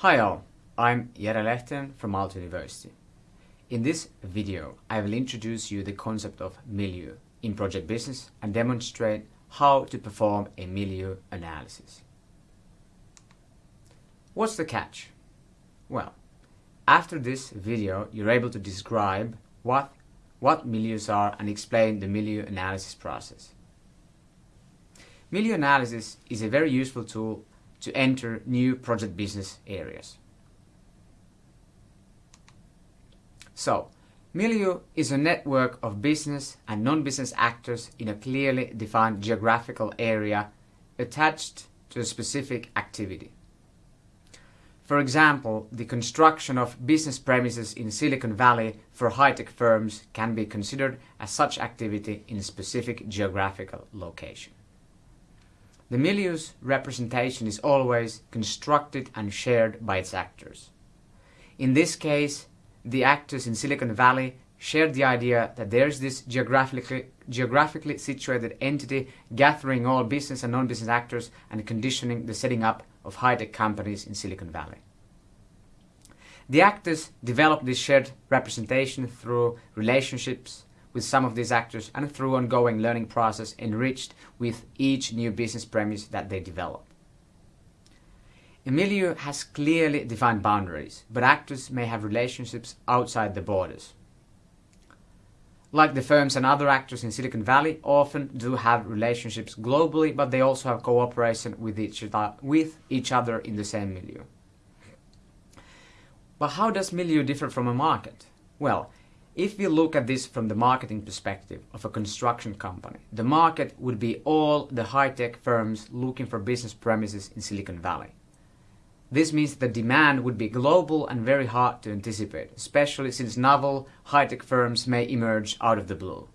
Hi all, I'm Jere Lehtinen from Aalto University. In this video, I will introduce you the concept of milieu in project business and demonstrate how to perform a milieu analysis. What's the catch? Well, after this video, you're able to describe what, what milieus are and explain the milieu analysis process. Milieu analysis is a very useful tool to enter new project business areas. So, milieu is a network of business and non-business actors in a clearly defined geographical area attached to a specific activity. For example, the construction of business premises in Silicon Valley for high-tech firms can be considered as such activity in a specific geographical location. The milieu's representation is always constructed and shared by its actors. In this case, the actors in Silicon Valley shared the idea that there's this geographically, geographically situated entity gathering all business and non-business actors and conditioning the setting up of high-tech companies in Silicon Valley. The actors developed this shared representation through relationships with some of these actors and through ongoing learning process enriched with each new business premise that they develop. A milieu has clearly defined boundaries, but actors may have relationships outside the borders. Like the firms and other actors in Silicon Valley often do have relationships globally, but they also have cooperation with each, other, with each other in the same milieu. But how does milieu differ from a market? Well, if we look at this from the marketing perspective of a construction company, the market would be all the high-tech firms looking for business premises in Silicon Valley. This means the demand would be global and very hard to anticipate, especially since novel, high-tech firms may emerge out of the blue.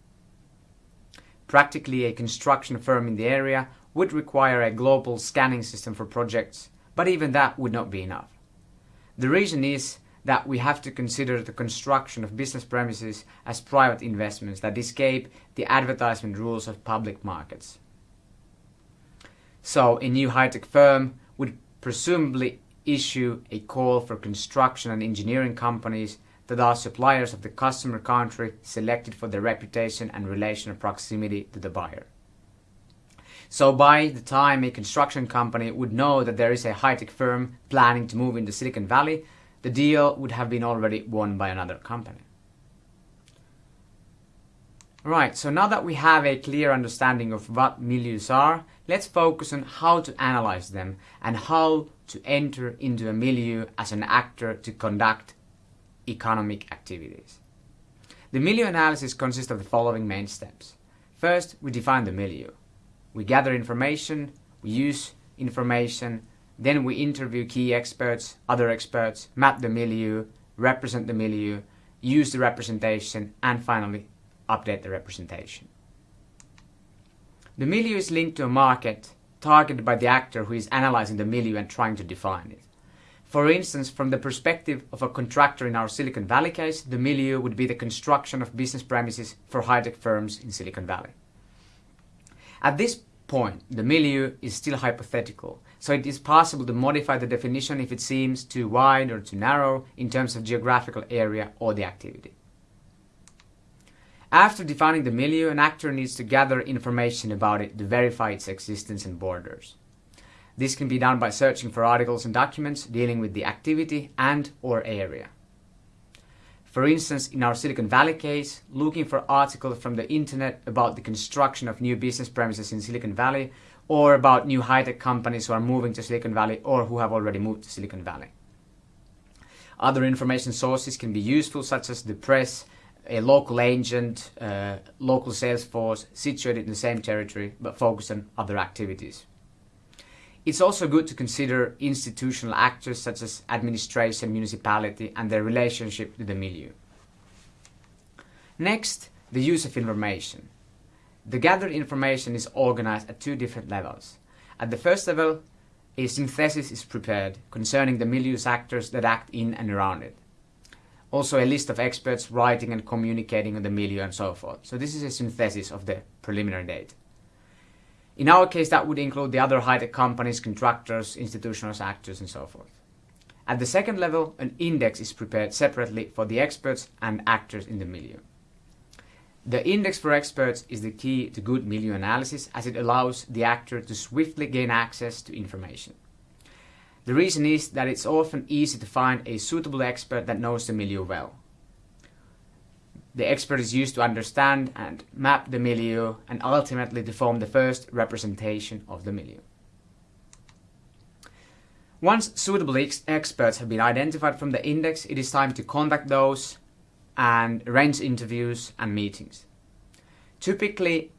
Practically a construction firm in the area would require a global scanning system for projects, but even that would not be enough. The reason is that we have to consider the construction of business premises as private investments that escape the advertisement rules of public markets. So a new high-tech firm would presumably issue a call for construction and engineering companies that are suppliers of the customer country selected for their reputation and relation of proximity to the buyer. So by the time a construction company would know that there is a high-tech firm planning to move into Silicon Valley, the deal would have been already won by another company. Right, so now that we have a clear understanding of what milieus are, let's focus on how to analyze them and how to enter into a milieu as an actor to conduct economic activities. The milieu analysis consists of the following main steps. First, we define the milieu. We gather information, we use information, then we interview key experts, other experts, map the milieu, represent the milieu, use the representation, and finally update the representation. The milieu is linked to a market targeted by the actor who is analyzing the milieu and trying to define it. For instance, from the perspective of a contractor in our Silicon Valley case, the milieu would be the construction of business premises for high-tech firms in Silicon Valley. At this point, the milieu is still hypothetical, so it is possible to modify the definition if it seems too wide or too narrow in terms of geographical area or the activity. After defining the milieu, an actor needs to gather information about it to verify its existence and borders. This can be done by searching for articles and documents dealing with the activity and or area. For instance, in our Silicon Valley case, looking for articles from the internet about the construction of new business premises in Silicon Valley or about new high-tech companies who are moving to Silicon Valley or who have already moved to Silicon Valley. Other information sources can be useful such as the press, a local agent, uh, local sales force situated in the same territory but focused on other activities. It's also good to consider institutional actors such as administration, municipality and their relationship to the milieu. Next, the use of information. The gathered information is organized at two different levels. At the first level, a synthesis is prepared concerning the milieu's actors that act in and around it. Also a list of experts writing and communicating on the milieu and so forth. So this is a synthesis of the preliminary data. In our case, that would include the other high-tech companies, contractors, institutional actors, and so forth. At the second level, an index is prepared separately for the experts and actors in the milieu. The index for experts is the key to good milieu analysis as it allows the actor to swiftly gain access to information. The reason is that it's often easy to find a suitable expert that knows the milieu well. The expert is used to understand and map the milieu and ultimately to form the first representation of the milieu. Once suitable ex experts have been identified from the index, it is time to contact those and arrange interviews and meetings. Typically,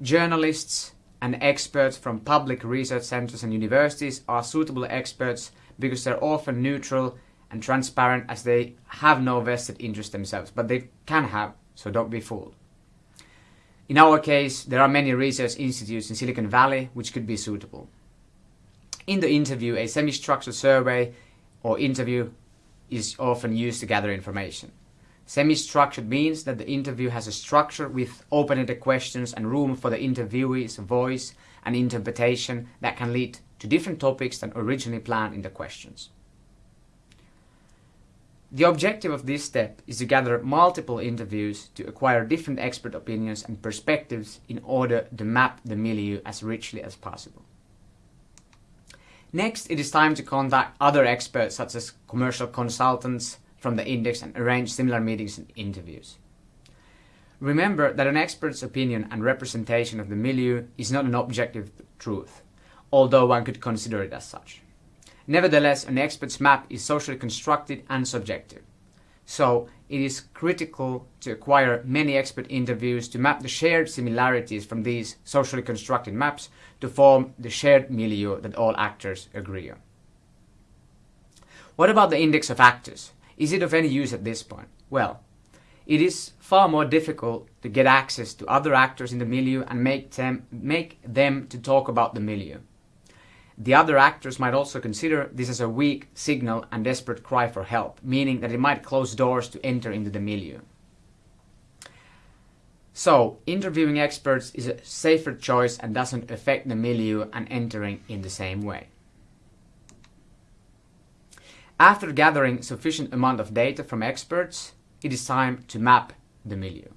journalists and experts from public research centers and universities are suitable experts because they're often neutral and transparent as they have no vested interest themselves, but they can have, so don't be fooled. In our case, there are many research institutes in Silicon Valley which could be suitable. In the interview, a semi-structured survey or interview is often used to gather information. Semi-structured means that the interview has a structure with open-ended questions and room for the interviewee's voice and interpretation that can lead to different topics than originally planned in the questions. The objective of this step is to gather multiple interviews to acquire different expert opinions and perspectives in order to map the milieu as richly as possible. Next, it is time to contact other experts such as commercial consultants from the index and arrange similar meetings and interviews. Remember that an expert's opinion and representation of the milieu is not an objective truth, although one could consider it as such. Nevertheless, an expert's map is socially constructed and subjective. So, it is critical to acquire many expert interviews to map the shared similarities from these socially constructed maps to form the shared milieu that all actors agree on. What about the index of actors? Is it of any use at this point? Well, it is far more difficult to get access to other actors in the milieu and make them, make them to talk about the milieu. The other actors might also consider this as a weak signal and desperate cry for help, meaning that it might close doors to enter into the milieu. So, interviewing experts is a safer choice and doesn't affect the milieu and entering in the same way. After gathering sufficient amount of data from experts, it is time to map the milieu.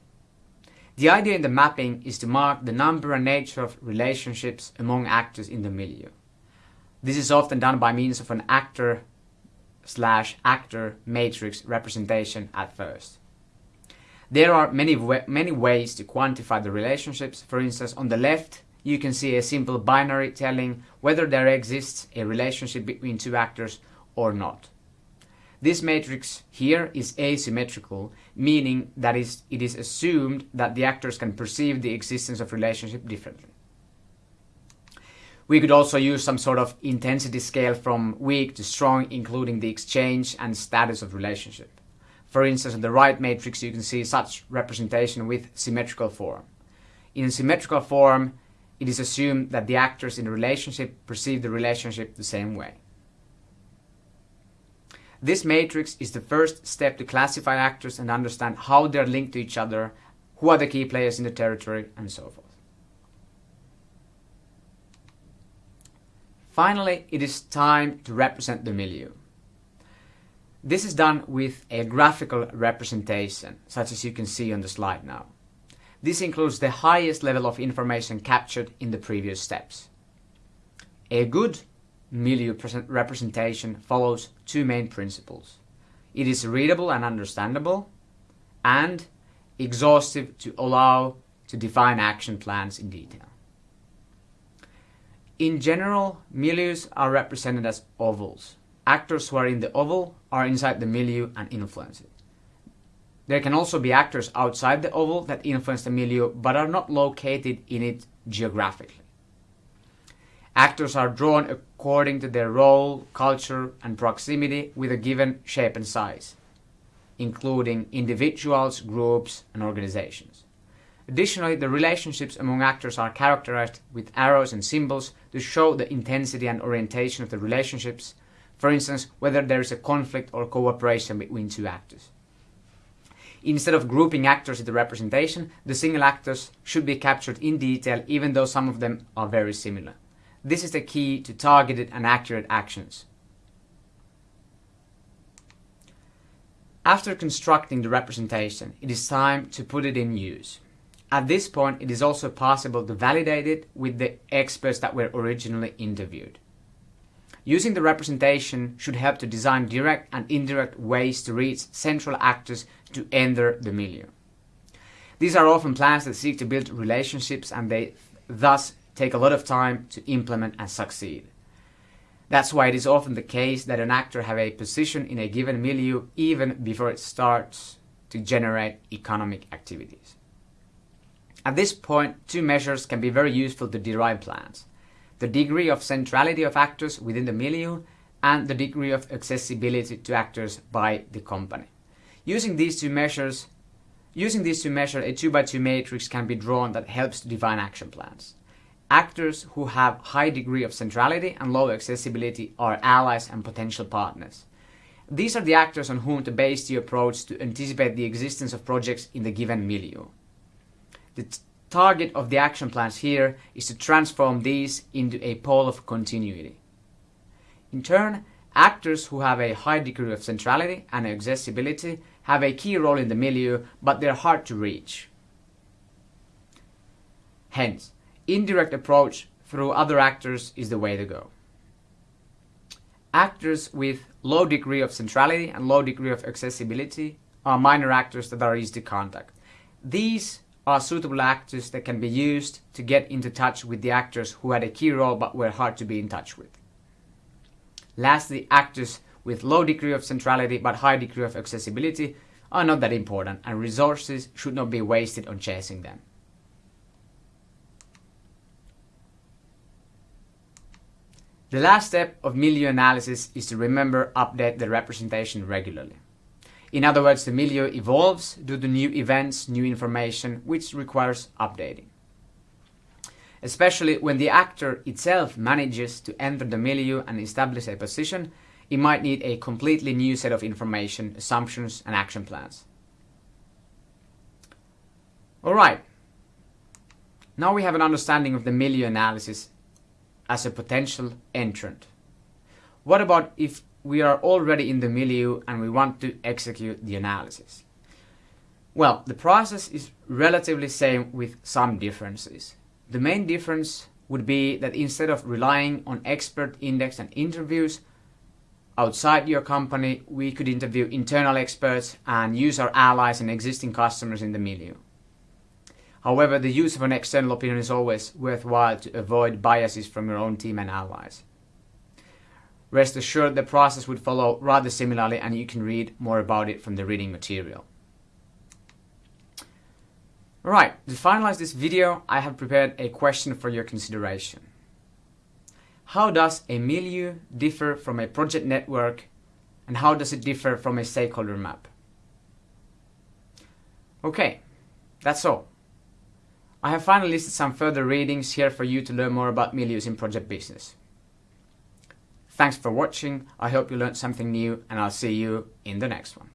The idea in the mapping is to mark the number and nature of relationships among actors in the milieu. This is often done by means of an actor slash actor matrix representation at first. There are many, many ways to quantify the relationships. For instance, on the left, you can see a simple binary telling whether there exists a relationship between two actors or not. This matrix here is asymmetrical, meaning that is, it is assumed that the actors can perceive the existence of relationship differently. We could also use some sort of intensity scale from weak to strong, including the exchange and status of relationship. For instance, on the right matrix, you can see such representation with symmetrical form. In symmetrical form, it is assumed that the actors in the relationship perceive the relationship the same way. This matrix is the first step to classify actors and understand how they are linked to each other, who are the key players in the territory, and so forth. Finally, it is time to represent the milieu. This is done with a graphical representation, such as you can see on the slide now. This includes the highest level of information captured in the previous steps. A good milieu representation follows two main principles. It is readable and understandable, and exhaustive to allow to define action plans in detail. In general, milieus are represented as ovals. Actors who are in the oval are inside the milieu and influence it. There can also be actors outside the oval that influence the milieu but are not located in it geographically. Actors are drawn according to their role, culture, and proximity with a given shape and size, including individuals, groups, and organizations. Additionally, the relationships among actors are characterized with arrows and symbols to show the intensity and orientation of the relationships, for instance, whether there is a conflict or cooperation between two actors. Instead of grouping actors into representation, the single actors should be captured in detail even though some of them are very similar. This is the key to targeted and accurate actions. After constructing the representation, it is time to put it in use. At this point, it is also possible to validate it with the experts that were originally interviewed. Using the representation should help to design direct and indirect ways to reach central actors to enter the milieu. These are often plans that seek to build relationships and they thus take a lot of time to implement and succeed. That's why it is often the case that an actor have a position in a given milieu even before it starts to generate economic activities. At this point, two measures can be very useful to derive plans. The degree of centrality of actors within the milieu and the degree of accessibility to actors by the company. Using these two measures, using these two measures, a 2 by 2 matrix can be drawn that helps to define action plans. Actors who have high degree of centrality and low accessibility are allies and potential partners. These are the actors on whom to base the approach to anticipate the existence of projects in the given milieu. The target of the action plans here is to transform these into a pole of continuity. In turn, actors who have a high degree of centrality and accessibility have a key role in the milieu, but they're hard to reach. Hence, indirect approach through other actors is the way to go. Actors with low degree of centrality and low degree of accessibility are minor actors that are easy to contact. These are suitable actors that can be used to get into touch with the actors who had a key role but were hard to be in touch with. Lastly, actors with low degree of centrality but high degree of accessibility are not that important and resources should not be wasted on chasing them. The last step of milieu analysis is to remember update the representation regularly. In other words, the milieu evolves due to new events, new information, which requires updating. Especially when the actor itself manages to enter the milieu and establish a position, it might need a completely new set of information, assumptions, and action plans. Alright, now we have an understanding of the milieu analysis as a potential entrant. What about if we are already in the milieu and we want to execute the analysis? Well, the process is relatively same with some differences. The main difference would be that instead of relying on expert index and interviews outside your company, we could interview internal experts and use our allies and existing customers in the milieu. However, the use of an external opinion is always worthwhile to avoid biases from your own team and allies. Rest assured the process would follow rather similarly and you can read more about it from the reading material. Alright, to finalize this video, I have prepared a question for your consideration. How does a milieu differ from a project network and how does it differ from a stakeholder map? Okay, that's all. I have finally listed some further readings here for you to learn more about milieus in project business. Thanks for watching, I hope you learned something new and I'll see you in the next one.